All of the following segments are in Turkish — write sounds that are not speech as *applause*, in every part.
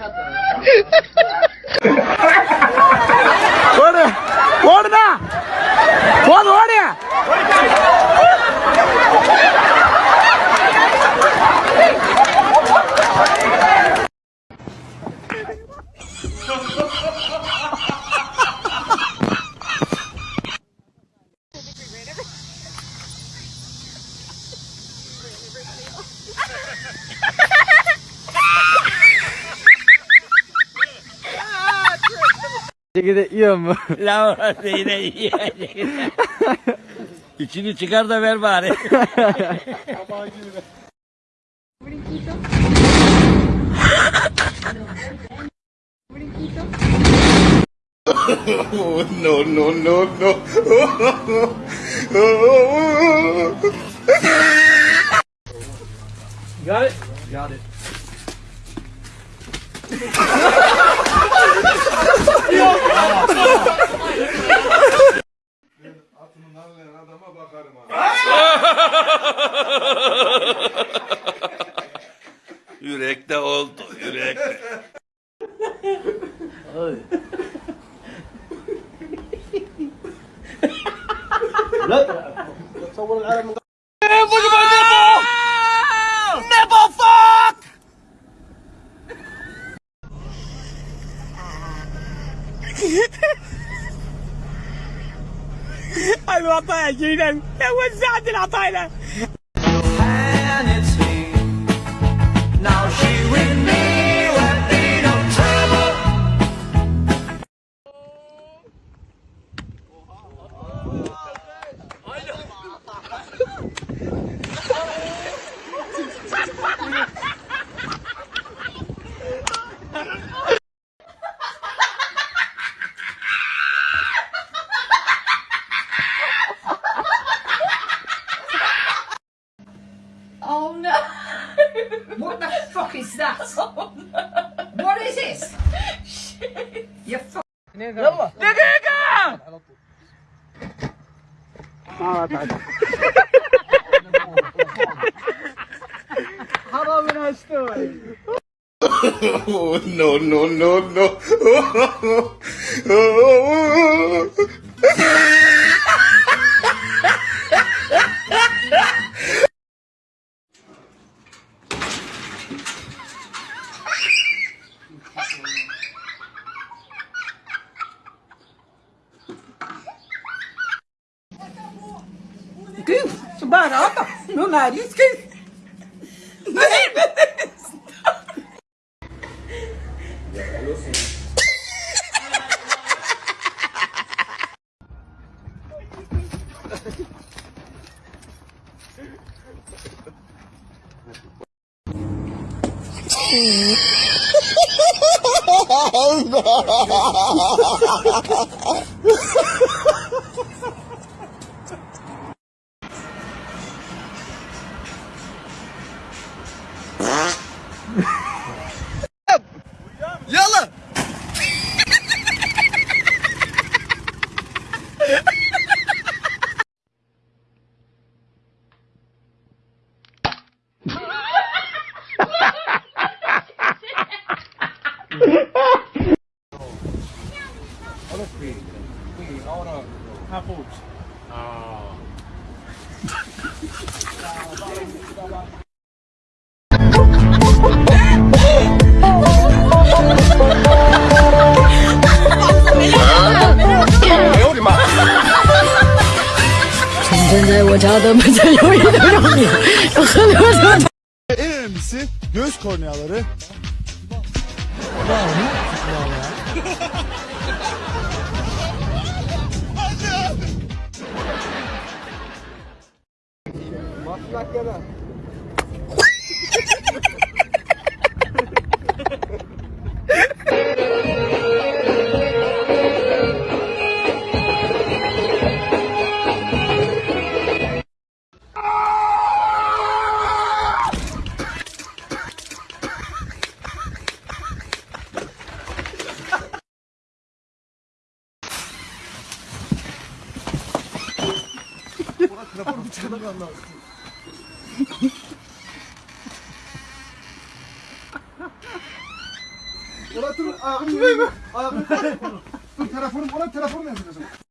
happen. *laughs* çekirdeği yiyor mu? Lan çekirdeği yiyor. İçini çıkar da ver bari. oh, no, no, no, no. Got it? Got it. *laughs* Gel. adama bakarım ha. Yürekte oldu, yürekte. العطايا جيلا وزعت العطايا Nigga! How about we not story? Oh no no no no! *laughs* I'm not. Oh no! Rata. Nu är det ju skit. Nej, men En önemlisi göz korneaları. Ulan dur ayağını yürüme. Ayağını Dur telefonum ona telefon yazın. Gökçe ben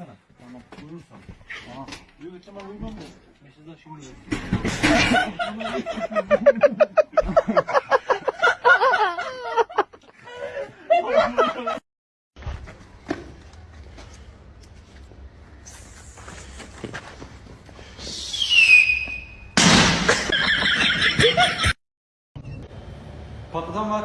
uyandırsana. Tamam. Uyursan. Aha. Yok ben uyumam mı? Mesajlar şimdi. Patladan var.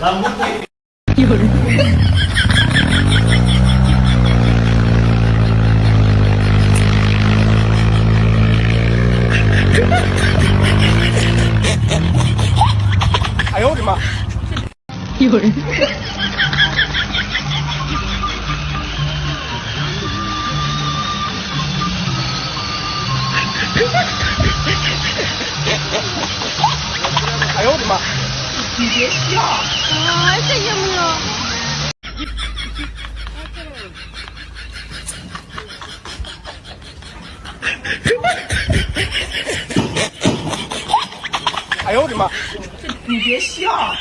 *laughs* 有人，哎呦，我的妈，有人。别笑，哎，这有没有？*laughs* 哎呦，我的妈！你别笑。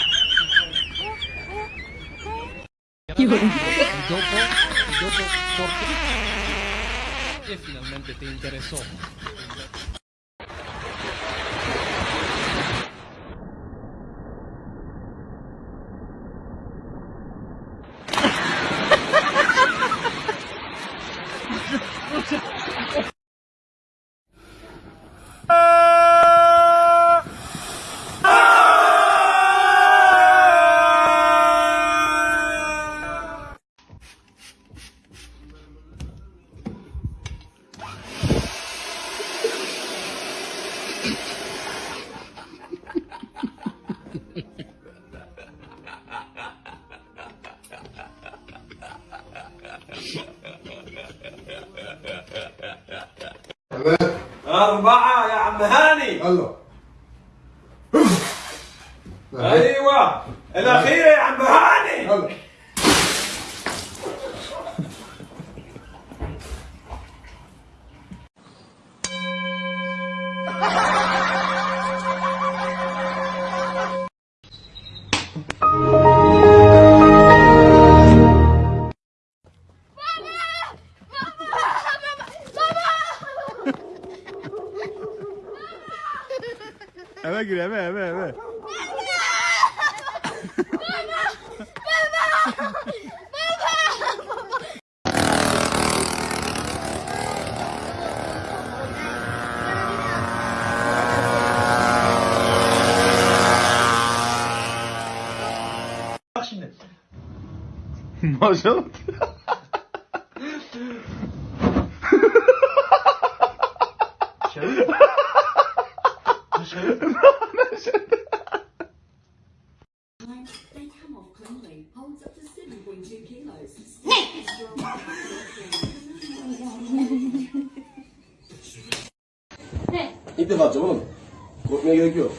一个人。*laughs* أربعة يا عم هاني. يلا. Eve gir eve eve eve. Maşallah. Kilos. İlk defa atacağım oğlum. Korkmaya gerek yok.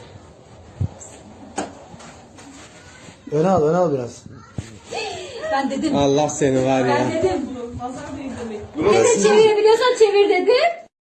Öne al, öne al biraz. Ben dedim. Allah seni var ya. Ben dedim. Pazar büyük demek. Ne çevirebiliyorsan çevir dedim.